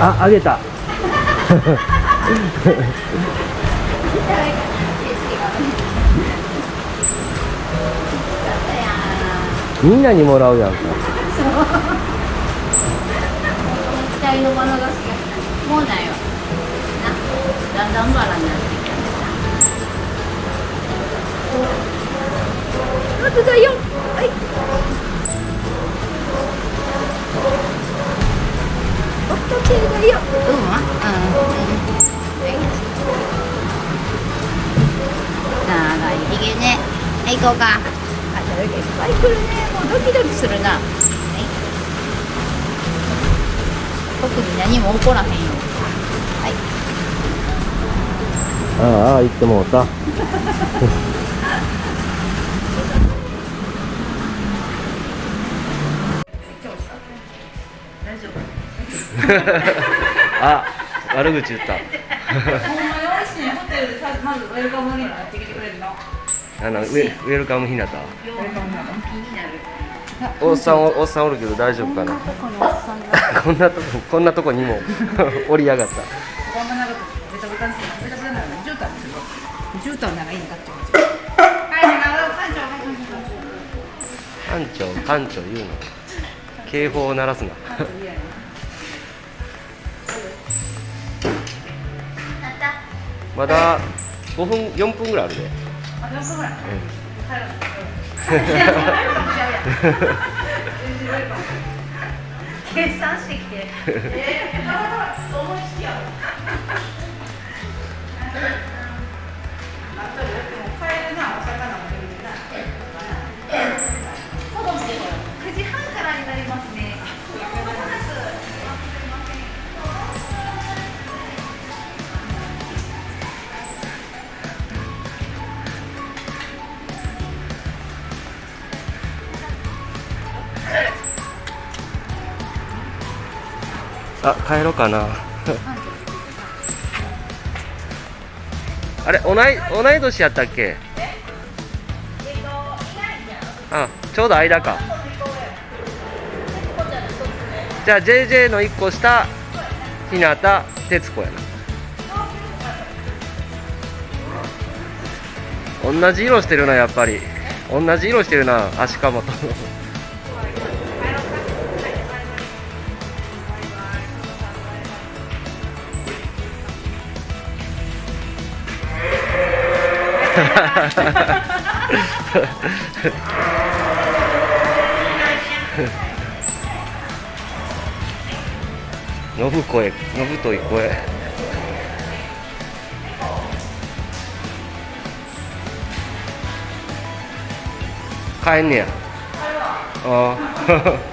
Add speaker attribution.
Speaker 1: ああげた。みんなにもらうやんか。
Speaker 2: もうないわ。な。だんだんバラになってきた。あとだよ。はい。ようん。うんはい長いひげねはい行こうかあそれがいっぱい来るねもうドキドキするなはい特に何も起こらへんよはい
Speaker 1: ああ言ってもうた。
Speaker 2: 大丈夫
Speaker 1: あ悪口言った。
Speaker 2: ほんまに美味しいホテルでさまずウェルカムになってきてくれるの。
Speaker 1: あのウェウェルカムひなたおっさんおおっさんおるけど大丈夫かな？
Speaker 2: こん
Speaker 1: なとここんなとこにも 折りやがった。
Speaker 2: こんな長くベタベタにするベタベタなら絨毯にする絨毯ならいいんだって思っはい館長
Speaker 1: 館長館長言うの。警報を鳴らすなまだ5分4分ぐらいあるで、
Speaker 2: あ、4分ぐらい。計算してきて。えー、思い。つきやろ。
Speaker 1: あ帰ろうかな。あれ同い同い年やったっけ？あちょうど間か。じゃあ JJ の1個下日向徹子やな。同じ色してるなやっぱり。同じ色してるな足かもとのぶ声のぶとい声帰んねや。ああ。